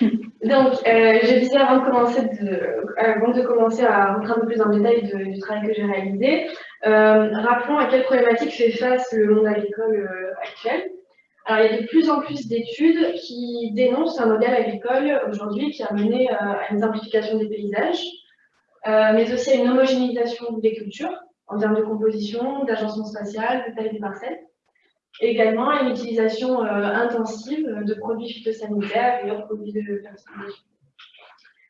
Donc, euh, je disais avant de, commencer avant de commencer à rentrer un peu plus en détail du travail que j'ai réalisé, euh, rappelons à quelle problématique fait face le monde agricole euh, actuel. Alors, il y a de plus en plus d'études qui dénoncent un modèle agricole aujourd'hui qui a mené à une simplification des paysages, mais aussi à une homogénéisation des cultures en termes de composition, d'agencement spatial, de taille des parcelles également une utilisation euh, intensive de produits phytosanitaires et autres produits de fertilisation.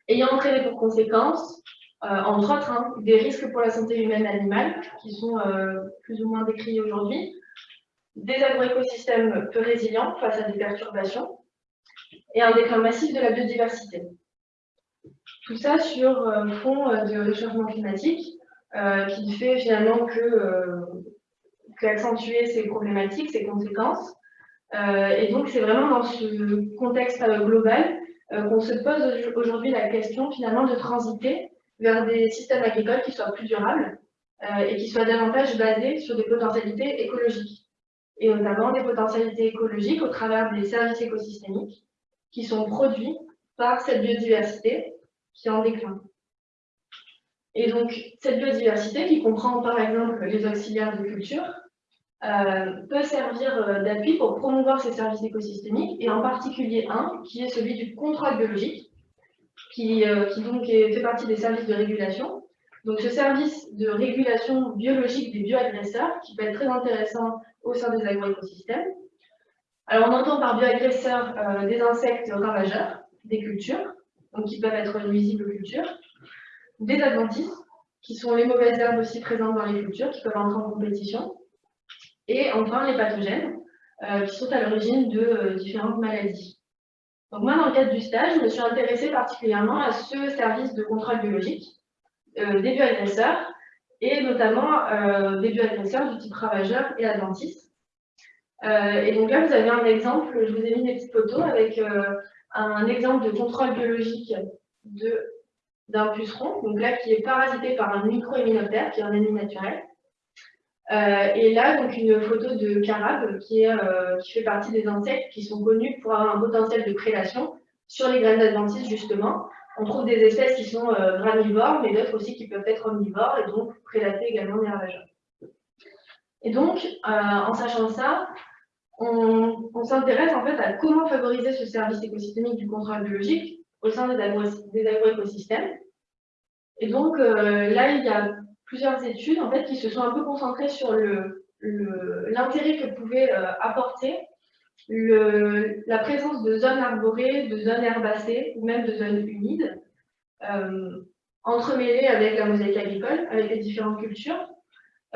Ayant entraîné pour conséquence, euh, entre autres, hein, des risques pour la santé humaine et animale, qui sont euh, plus ou moins décrits aujourd'hui, des agroécosystèmes peu résilients face à des perturbations, et un déclin massif de la biodiversité. Tout ça sur fond de réchauffement climatique, qui fait finalement que accentuer ces problématiques, ces conséquences. Euh, et donc, c'est vraiment dans ce contexte euh, global euh, qu'on se pose aujourd'hui la question finalement de transiter vers des systèmes agricoles qui soient plus durables et qui soient davantage basés sur des potentialités écologiques. Et notamment des potentialités écologiques au travers des services écosystémiques qui sont produits par cette biodiversité qui est en déclin. Et donc, cette biodiversité qui comprend par exemple les auxiliaires de culture, euh, peut servir euh, d'appui pour promouvoir ces services écosystémiques, et en particulier un, qui est celui du contrôle biologique, qui, euh, qui donc fait partie des services de régulation. Donc ce service de régulation biologique des bioagresseurs, qui peut être très intéressant au sein des agroécosystèmes. Alors on entend par bioagresseurs des insectes ravageurs, des cultures, donc qui peuvent être nuisibles aux cultures, des adventices, qui sont les mauvaises herbes aussi présentes dans les cultures, qui peuvent entrer en compétition, et enfin les pathogènes, euh, qui sont à l'origine de euh, différentes maladies. Donc moi, dans le cadre du stage, je me suis intéressée particulièrement à ce service de contrôle biologique euh, des bioagresseurs, et notamment des bioagresseurs du type ravageur et adventice. et donc là, vous avez un exemple, je vous ai mis des petites photos avec un exemple de contrôle biologique d'un puceron, donc là qui est parasité par un micro-héminoptère, qui est un ennemi naturel. Euh, et là, donc une photo de carabe qui, euh, qui fait partie des insectes qui sont connus pour avoir un potentiel de prédation sur les graines d'adventice, justement. On trouve des espèces qui sont euh, granivores, mais d'autres aussi qui peuvent être omnivores et donc prédater également les ravageurs. Et donc, en sachant ça, on, s'intéresse en fait à comment favoriser ce service écosystémique du contrôle biologique au sein des agroécosystèmes. Et donc, là, il y a plusieurs études en fait, qui se sont un peu concentrées sur l'intérêt que pouvait euh, apporter le, la présence de zones arborées, de zones herbacées ou même de zones humides, euh, entremêlées avec la mosaïque agricole, avec les différentes cultures,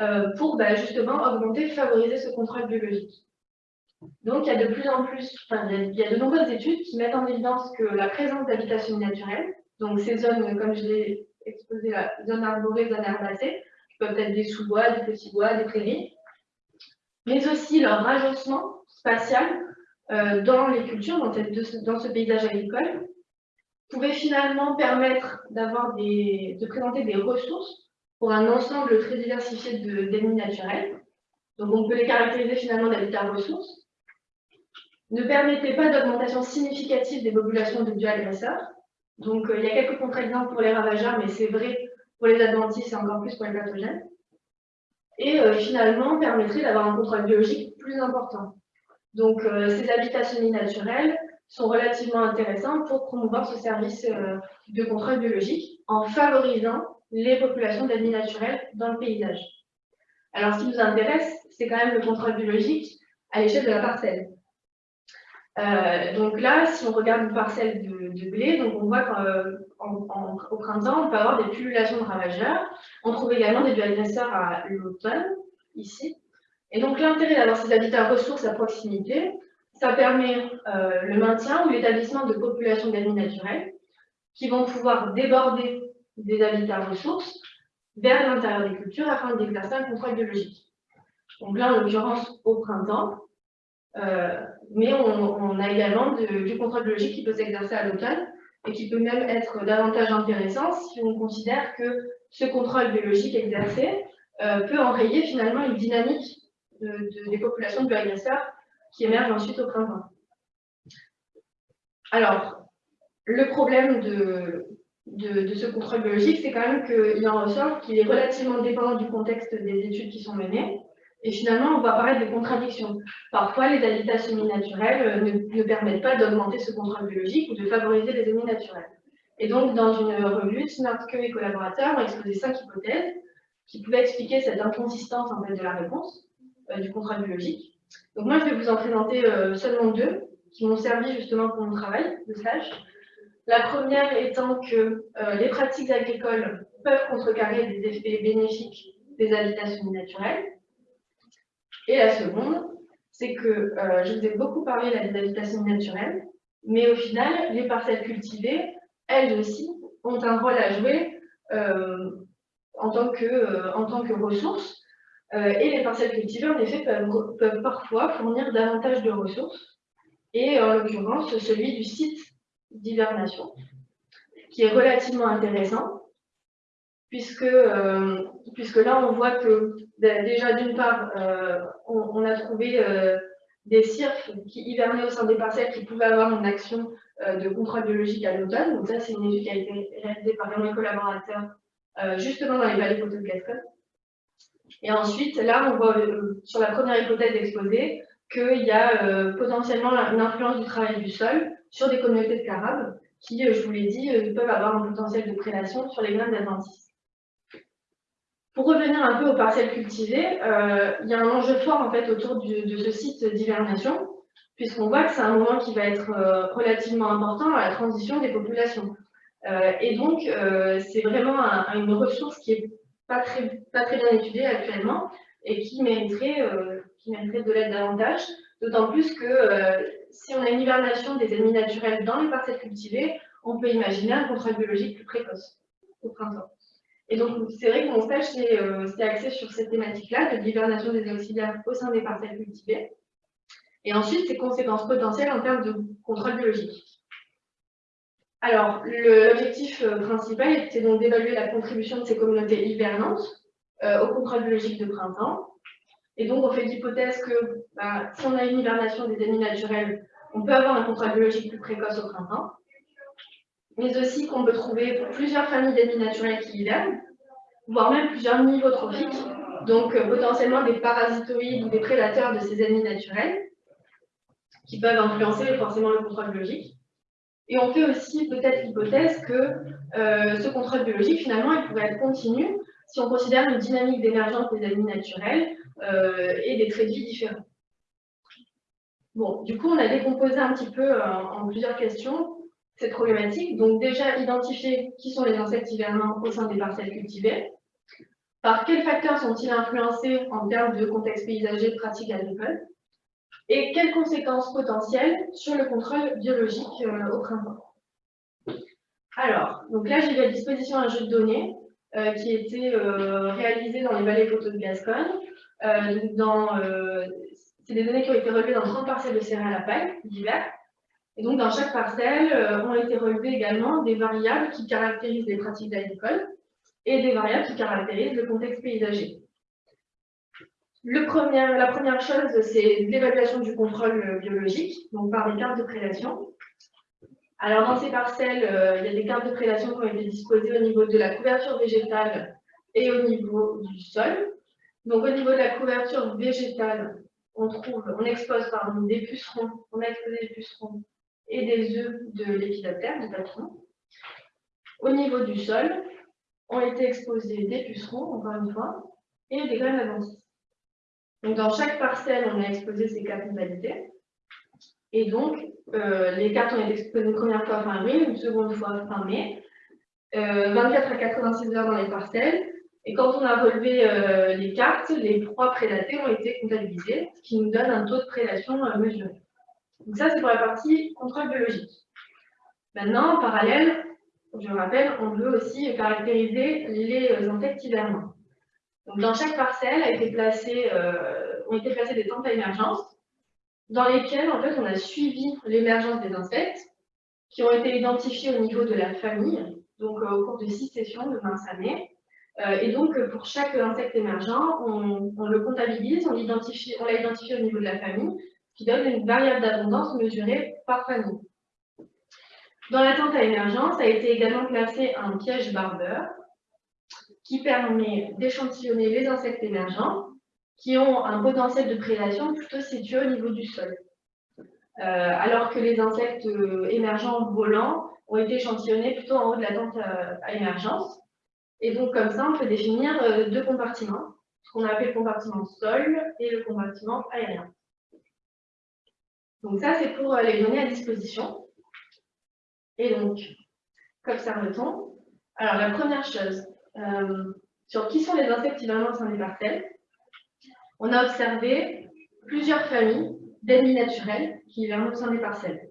euh, pour bah, justement augmenter, favoriser ce contrôle biologique. Donc il y a de plus en plus, enfin, il y a de nombreuses études qui mettent en évidence que la présence d'habitations naturelles, donc ces zones, comme je l'ai exposer la zone arborée, zone herbacée, qui peuvent être des sous-bois, des petits bois, des prairies, mais aussi leur agencement spatial euh, dans les cultures, dans, ce paysage agricole, pouvait finalement permettre de présenter des ressources pour un ensemble très diversifié d'ennemis naturels. Donc on peut les caractériser finalement d'habitats ressources. Ne permettait pas d'augmentation significative des populations de bioagresseurs, donc, euh, il y a quelques contre-exemples pour les ravageurs, mais c'est vrai pour les adventices et encore plus pour les pathogènes. Et euh, finalement, permettrait d'avoir un contrôle biologique plus important. Donc, euh, ces habitats semi-naturels sont relativement intéressants pour promouvoir ce service de contrôle biologique en favorisant les populations d'ennemis naturels dans le paysage. Alors, ce qui nous intéresse, c'est quand même le contrôle biologique à l'échelle de la parcelle. Euh, donc là, si on regarde une parcelle de, blé, donc on voit qu'au printemps, on peut avoir des pullulations de ravageurs. On trouve également des bioagresseurs à l'automne, ici. Et donc l'intérêt d'avoir ces habitats ressources à proximité, ça permet euh, le maintien ou l'établissement de populations d'ennemis naturels qui vont pouvoir déborder des habitats ressources vers l'intérieur des cultures afin d'exercer un contrôle biologique. Donc là, en l'occurrence, au printemps, mais on, a également du contrôle biologique qui peut s'exercer à l'automne et qui peut même être davantage intéressant si on considère que ce contrôle biologique exercé euh, peut enrayer finalement une dynamique des populations de bioagresseurs qui émergent ensuite au printemps. Alors, le problème de, de, ce contrôle biologique, c'est quand même qu'il en ressort qu'il est relativement dépendant du contexte des études qui sont menées. Et finalement, on va apparaître des contradictions. Parfois, les habitats semi-naturels ne, ne, permettent pas d'augmenter ce contrôle biologique ou de favoriser les ennemis naturels. Et donc, dans une revue, Snartke et collaborateurs ont exposé cinq hypothèses qui pouvaient expliquer cette inconsistance en fait, de la réponse euh, du contrôle biologique. Donc moi, je vais vous en présenter euh, seulement deux qui m'ont servi justement pour mon travail de stage. La première étant que euh, les pratiques agricoles peuvent contrecarrer des effets bénéfiques des habitats semi-naturels. Et la seconde, c'est que je vous ai beaucoup parlé des habitats semi-naturels, mais au final, les parcelles cultivées, elles aussi, ont un rôle à jouer en tant que, euh, en tant que ressources. Euh, et les parcelles cultivées, en effet, peuvent, peuvent parfois fournir davantage de ressources. Et en l'occurrence, celui du site d'hibernation, qui est relativement intéressant, puisque, euh, puisque là, on voit que déjà, d'une part, on, a trouvé des cirques qui hivernaient au sein des parcelles qui pouvaient avoir une action de contrôle biologique à l'automne. Donc ça, c'est une étude qui a été réalisée par mes collaborateurs euh, justement dans les vallées photo de Gascogne. Et ensuite, là, on voit euh, sur la première hypothèse exposée qu'il y a euh, potentiellement une influence du travail du sol sur des communautés de carabes qui, je vous l'ai dit, peuvent avoir un potentiel de prédation sur les graines d'adventices. Pour revenir un peu aux parcelles cultivées, il y a un enjeu fort en fait autour de ce site d'hivernation, puisqu'on voit que c'est un moment qui va être relativement important à la transition des populations. Euh, et donc, euh, c'est vraiment une ressource qui n'est pas très, bien étudiée actuellement et qui mériterait, euh, qui mériterait de l'aide davantage, d'autant plus que si on a une hibernation des ennemis naturels dans les parcelles cultivées, on peut imaginer un contrôle biologique plus précoce au printemps. Et donc, c'est vrai que mon stage s'est axé sur cette thématique-là, de l'hibernation des auxiliaires au sein des parcelles cultivées. Et ensuite, ses conséquences potentielles en termes de contrôle biologique. Alors, l'objectif euh, principal était donc d'évaluer la contribution de ces communautés hivernantes euh, au contrôle biologique de printemps. Et donc, on fait l'hypothèse que bah, si on a une hibernation des ennemis naturels, on peut avoir un contrôle biologique plus précoce au printemps, mais aussi qu'on peut trouver plusieurs familles d'ennemis naturels qui hivernent, voire même plusieurs niveaux trophiques, donc euh, potentiellement des parasitoïdes ou des prédateurs de ces ennemis naturels, qui peuvent influencer forcément le contrôle biologique. Et on fait aussi peut-être l'hypothèse que euh, ce contrôle biologique, finalement, il pourrait être continu si on considère une dynamique d'émergence des ennemis naturels euh, et des traits de vie différents. Bon, du coup, on a décomposé un petit peu en plusieurs questions cette problématique. Donc déjà, identifier qui sont les insectes hivernants au sein des parcelles cultivées. Par quels facteurs sont-ils influencés en termes de contexte paysager, de pratiques agricoles et quelles conséquences potentielles sur le contrôle biologique euh, au printemps. Alors, donc là, j'ai à disposition un jeu de données euh, qui était euh, réalisé dans les vallées photos de Gascogne. c'est des données qui ont été relevées dans 30 parcelles de céréales à paille d'hiver. Et donc, dans chaque parcelle, ont été relevées également des variables qui caractérisent les pratiques agricoles et des variables qui caractérisent le contexte paysager la première chose, c'est l'évaluation du contrôle biologique, donc par des cartes de prédation. Alors, dans ces parcelles, euh, il y a des cartes de prédation qui ont été disposées au niveau de la couverture végétale et au niveau du sol. Donc, au niveau de la couverture végétale, on trouve, on expose pardon, des pucerons, on a exposé des pucerons et des œufs de l'épidoptère, du papillon. Au niveau du sol, ont été exposés des pucerons, encore une fois, et des graines avancées. Donc, dans chaque parcelle, on a exposé ces quatre modalités. Et donc, euh, les cartes ont été exposées une première fois fin avril, une seconde fois fin mai, 24 euh, à 86 heures dans les parcelles. Et quand on a relevé euh, les cartes, les proies prédatées ont été comptabilisées, ce qui nous donne un taux de prédation mesuré. Donc ça, c'est pour la partie contrôle biologique. Maintenant, en parallèle, je rappelle, on veut aussi caractériser les insectes hivernants dans chaque parcelle euh, ont été placés des tentes à émergence dans lesquelles en fait, on a suivi l'émergence des insectes qui ont été identifiés au niveau de la famille, donc euh, au cours de six sessions de 20 années. Euh, et donc, pour chaque insecte émergent, on, le comptabilise, on l'a identifié au niveau de la famille, qui donne une variable d'abondance mesurée par famille. Dans l'attente à émergence a été également placé un piège barbeur qui permet d'échantillonner les insectes émergents qui ont un potentiel de prédation plutôt situé au niveau du sol. Euh, alors que les insectes euh, émergents volants ont été échantillonnés plutôt en haut de la tente euh, à, émergence. Et donc, comme ça, on peut définir deux compartiments, ce qu'on appelle le compartiment sol et le compartiment aérien. Donc ça, c'est pour les données à disposition. Et donc, qu'observe-t-on Alors, la première chose, sur qui sont les insectes hivernants au sein des parcelles, on a observé plusieurs familles d'ennemis naturels qui hivernent au sein des parcelles.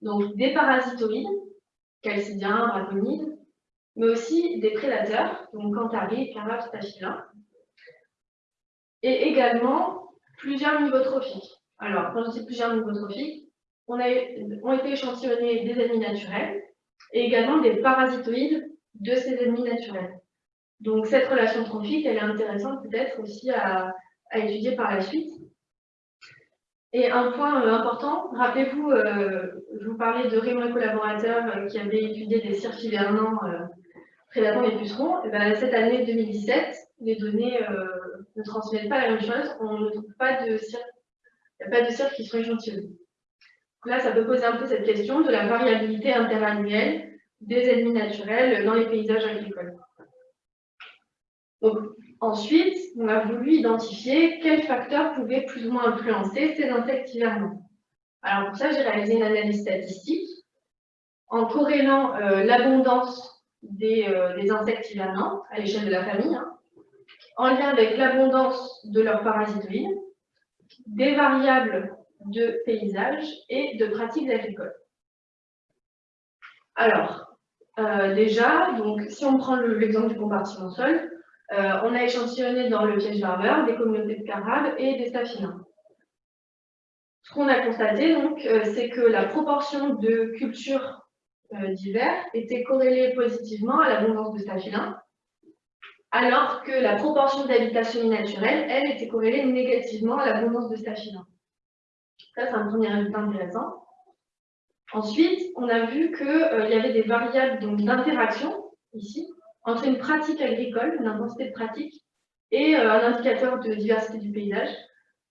Donc des parasitoïdes, calcidiens, braconides, mais aussi des prédateurs, donc cantharies, carabes, staphyla, et également plusieurs niveaux trophiques. Alors, quand je dis plusieurs niveaux trophiques, on a, ont été échantillonnés des ennemis naturels et également des parasitoïdes de ces ennemis naturels. Donc cette relation trophique, elle est intéressante peut-être aussi à, étudier par la suite. Et un point euh, important, rappelez-vous, euh, je vous parlais de Raymond et collaborateurs euh, qui avaient étudié des cirques hivernants prédatant les pucerons. Et ben, cette année 2017, les données ne transmettent pas la même chose. On ne trouve pas de cirques, il n'y a pas de cirques qui sont échantillonnés. Là, ça peut poser un peu cette question de la variabilité interannuelle des ennemis naturels dans les paysages agricoles. Ensuite, on a voulu identifier quels facteurs pouvaient plus ou moins influencer ces insectes hivernants. Alors pour ça, j'ai réalisé une analyse statistique en corrélant euh, l'abondance euh, des, insectes hivernants à l'échelle de la famille, hein, en lien avec l'abondance de leurs parasitoïdes, des variables de paysage et de pratiques agricoles. Alors, euh, déjà, donc, si on prend l'exemple du compartiment sol, euh, on a échantillonné dans le piège barbeur des communautés de carabes et des staphylins. Ce qu'on a constaté, donc, euh, c'est que la proportion de cultures divers était corrélée positivement à l'abondance de staphylins, alors que la proportion d'habitats naturelle, elle, était corrélée négativement à l'abondance de staphylins. Ça, c'est un premier résultat intéressant. Ensuite, on a vu qu'il y avait des variables d'interaction, ici, entre une pratique agricole, une intensité de pratique, et euh, un indicateur de diversité du paysage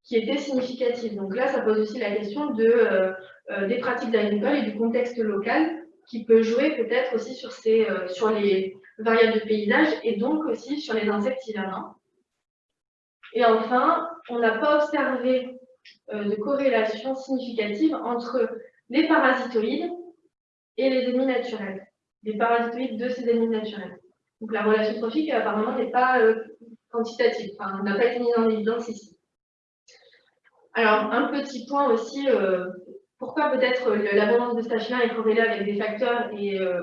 qui était significatif. Donc là, ça pose aussi la question euh, euh, des pratiques agricoles et du contexte local qui peut jouer peut-être aussi sur, ces, sur les variables de paysage et donc aussi sur les insectes hivernants. Et enfin, on n'a pas observé de corrélation significative entre les parasitoïdes et les ennemis naturels, les parasitoïdes de ces ennemis naturels. Donc la relation trophique, apparemment, n'est pas euh, quantitative, enfin, n'a pas été mise en évidence ici. Alors, un petit point aussi, euh, pourquoi peut-être l'abondance de stachylin est corrélée avec des facteurs et, euh,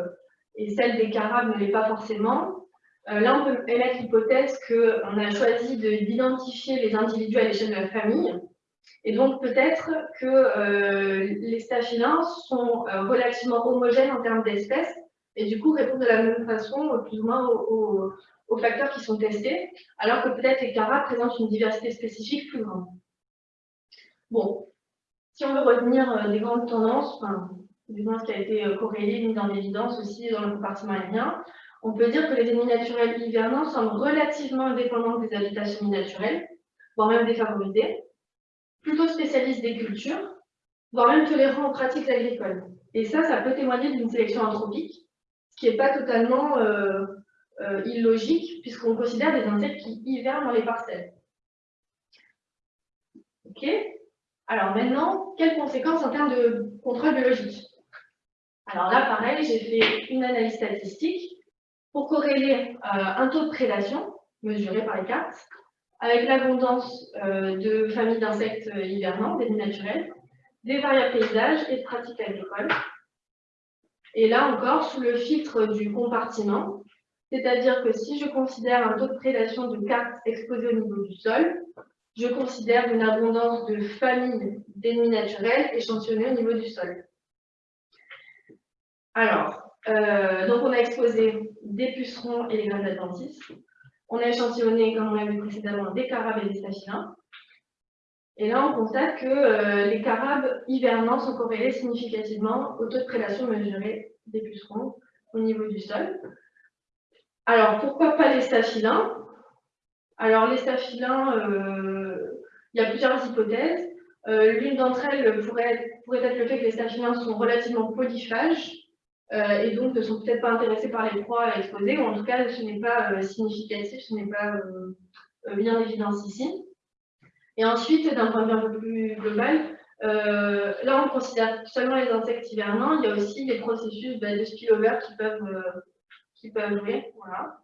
et celle des carabes ne l'est pas forcément? Là, on peut émettre l'hypothèse qu'on a choisi d'identifier les individus à l'échelle de la famille, et donc peut-être que les staphylins sont relativement homogènes en termes d'espèces, et du coup répondre de la même façon, euh, plus ou moins, aux, facteurs qui sont testés, alors que peut-être les carats présentent une diversité spécifique plus grande. Bon, si on veut retenir euh, des grandes tendances, du ce qui a été euh, corrélé, mis en évidence aussi dans le compartiment aérien, on peut dire que les ennemis naturels hivernants sont relativement indépendants des habitats semi-naturels, voire même défavorisés, plutôt spécialistes des cultures, voire même tolérants aux pratiques agricoles. Et ça, ça peut témoigner d'une sélection anthropique, qui n'est pas totalement euh, illogique, puisqu'on considère des insectes qui hivernent dans les parcelles. Ok? Alors maintenant, quelles conséquences en termes de contrôle biologique? Alors là, pareil, j'ai fait une analyse statistique pour corréler euh, un taux de prédation, mesuré par les cartes, avec l'abondance de familles d'insectes hivernants, des naturels, des variables paysages et de pratiques agricoles. Et là encore, sous le filtre du compartiment, c'est-à-dire que si je considère un taux de prédation de cartes exposées au niveau du sol, je considère une abondance de familles d'ennemis naturels échantillonnées au niveau du sol. Alors, euh, donc on a exposé des pucerons et les graines d'Atlantis. On a échantillonné, comme on l'a vu précédemment, des carabes et des staphylins. Et là, on constate que les carabes hivernants sont corrélés significativement au taux de prédation mesuré des pucerons au niveau du sol. Alors, pourquoi pas les staphylins Alors, les staphylins, il y a plusieurs hypothèses. L'une d'entre elles pourrait, être le fait que les staphylins sont relativement polyphages euh, et donc ne sont peut-être pas intéressés par les proies à exposer, ou en tout cas ce n'est pas euh, significatif, ce n'est pas euh, bien évidence ici. Et ensuite, d'un point de vue un peu plus global, là on considère seulement les insectes hivernants, il y a aussi des processus bah, de spillover qui peuvent, qui peuvent jouer. Voilà.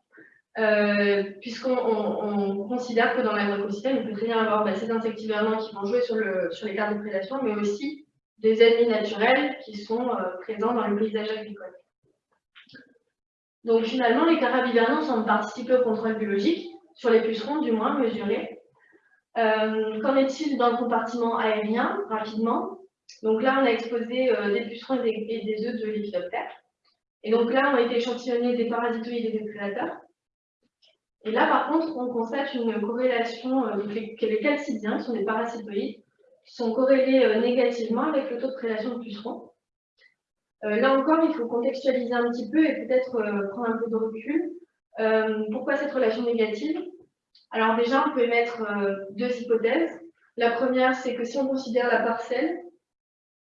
Puisqu'on considère que dans l'agroécosystème, il peut très bien avoir bah, ces insectes hivernants qui vont jouer sur, le, sur les cartes de prédation, mais aussi des ennemis naturels qui sont euh, présents dans le paysage agricole. Donc finalement, les carabes hivernants semblent participer au contrôle biologique, sur les pucerons du moins mesurés. Euh, qu'en est-il dans le compartiment aérien, rapidement? Donc là, on a exposé euh, des pucerons et des, œufs de lépidoptères. Et donc là, on a été échantillonné des parasitoïdes et des prédateurs. Et là, par contre, on constate une corrélation, euh, les, les calcidiens, qui sont des parasitoïdes, sont corrélés euh, négativement avec le taux de prédation de pucerons. Euh, là encore, il faut contextualiser un petit peu et peut-être euh, prendre un peu de recul. pourquoi cette relation négative? Alors déjà, on peut émettre deux hypothèses. La première, c'est que si on considère la parcelle,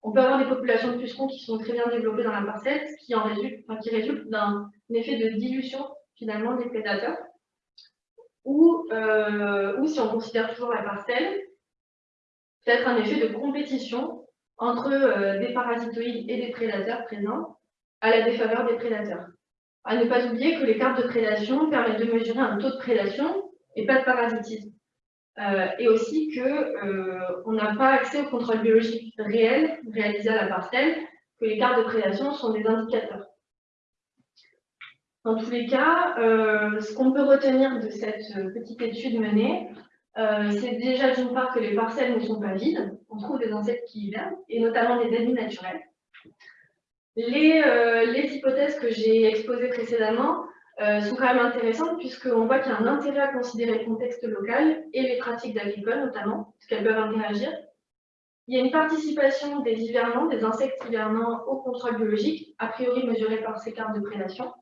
on peut avoir des populations de pucerons qui sont très bien développées dans la parcelle, ce qui, en résulte, qui résulte d'un effet de dilution finalement des prédateurs. Ou, ou si on considère toujours la parcelle, peut-être un effet de compétition entre euh, des parasitoïdes et des prédateurs présents à la défaveur des prédateurs. À ne pas oublier que les cartes de prédation permettent de mesurer un taux de prédation et pas de parasitisme. Euh, et aussi qu'on euh, n'a pas accès au contrôle biologique réel réalisé à la parcelle, que les cartes de prédation sont des indicateurs. Dans tous les cas, ce qu'on peut retenir de cette petite étude menée, euh, c'est déjà d'une part que les parcelles ne sont pas vides, on trouve des insectes qui y viennent, et notamment des ennemis naturels. Les, euh, les hypothèses que j'ai exposées précédemment euh, sont quand même intéressantes puisqu'on voit qu'il y a un intérêt à considérer le contexte local et les pratiques d'agricole notamment, parce qu'elles peuvent interagir. Il y a une participation des hivernants, des insectes hivernants au contrôle biologique, a priori mesuré par ces cartes de prédation.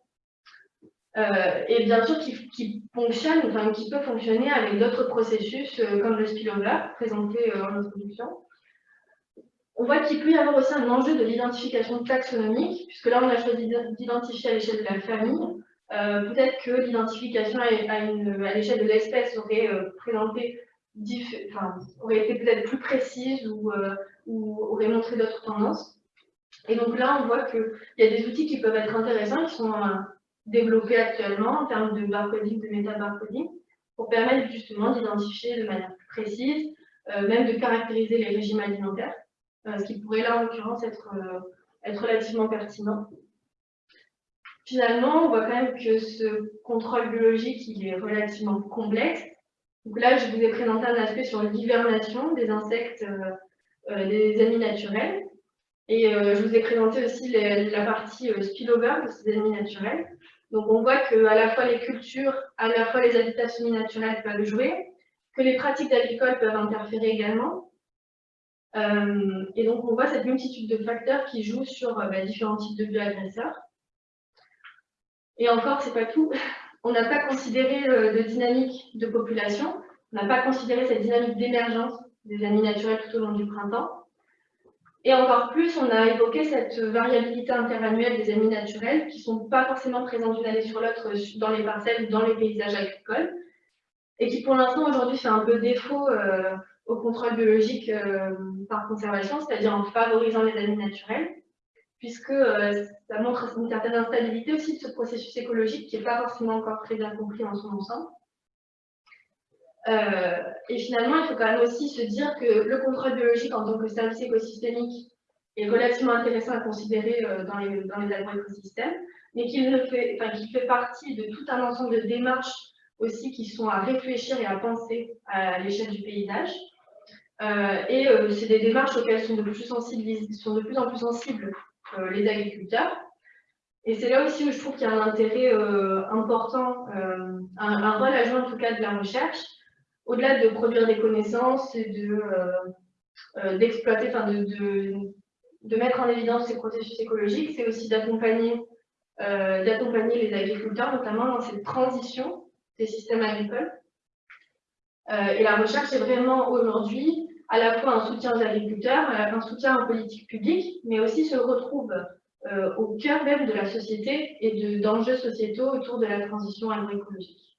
Euh, et bien sûr qui, fonctionne, enfin qui peut fonctionner avec d'autres processus euh, comme le spillover présenté euh, en introduction. On voit qu'il peut y avoir aussi un enjeu de l'identification taxonomique, puisque là on a choisi d'identifier à l'échelle de la famille. Peut-être que l'identification à, l'échelle de l'espèce aurait présenté, enfin, aurait été peut-être plus précise ou, ou aurait montré d'autres tendances. Et donc là, on voit qu'il y a des outils qui peuvent être intéressants, qui sont développés actuellement en termes de barcoding, de méta-barcoding, pour permettre justement d'identifier de manière plus précise, euh, même de caractériser les régimes alimentaires, euh, ce qui pourrait là en l'occurrence être, euh, être relativement pertinent. Finalement, on voit quand même que ce contrôle biologique il est relativement complexe. Donc là, je vous ai présenté un aspect sur l'hivernation des insectes, des amis naturels. Et je vous ai présenté aussi la partie spillover de ces ennemis naturels. Donc on voit que à la fois les cultures, à la fois les habitats semi-naturels peuvent jouer, que les pratiques agricole peuvent interférer également. Euh, et donc on voit cette multitude de facteurs qui jouent sur euh, bah, différents types de bioagresseurs. Et encore, c'est pas tout. On n'a pas considéré euh, de dynamique de population, on n'a pas considéré cette dynamique d'émergence des amis naturels tout au long du printemps. Et encore plus, on a évoqué cette variabilité interannuelle des amis naturels qui ne sont pas forcément présents d'une année sur l'autre dans les parcelles ou dans les paysages agricoles et qui pour l'instant aujourd'hui fait un peu défaut euh, au contrôle biologique euh, par conservation, c'est-à-dire en favorisant les amis naturels, puisque euh, ça montre une certaine instabilité aussi de ce processus écologique qui n'est pas forcément encore très bien compris en son ensemble. Euh, et finalement, il faut quand même aussi se dire que le contrôle biologique en tant que service écosystémique est relativement intéressant à considérer euh, dans les, dans les agroécosystèmes, mais qu'il fait, enfin, fait partie de tout un ensemble de démarches aussi qui sont à réfléchir et à penser à l'échelle du paysage. Euh, et c'est des démarches auxquelles sont de plus, sont de plus en plus sensibles les agriculteurs. Et c'est là aussi où je trouve qu'il y a un intérêt important, un, rôle à jouer en tout cas de la recherche, au-delà de produire des connaissances et de d'exploiter, enfin de, mettre en évidence ces processus écologiques, c'est aussi d'accompagner d'accompagner les agriculteurs, notamment dans cette transition des systèmes agricoles. et la recherche est vraiment aujourd'hui à la fois un soutien aux agriculteurs, un soutien aux politiques publiques, mais aussi se retrouve euh, au cœur même de la société et d'enjeux sociétaux autour de la transition agroécologique.